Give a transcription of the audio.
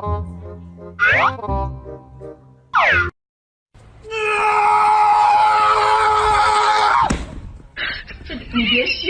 你别笑。